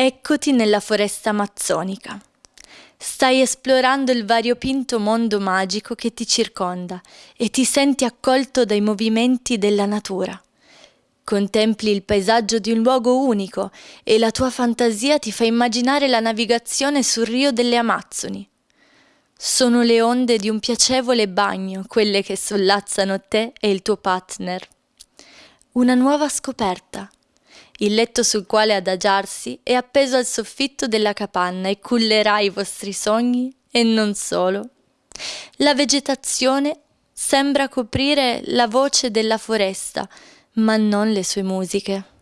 Eccoti nella foresta amazzonica. Stai esplorando il variopinto mondo magico che ti circonda e ti senti accolto dai movimenti della natura. Contempli il paesaggio di un luogo unico e la tua fantasia ti fa immaginare la navigazione sul rio delle Amazzoni. Sono le onde di un piacevole bagno quelle che sollazzano te e il tuo partner. Una nuova scoperta il letto sul quale adagiarsi è appeso al soffitto della capanna e cullerà i vostri sogni e non solo. La vegetazione sembra coprire la voce della foresta, ma non le sue musiche.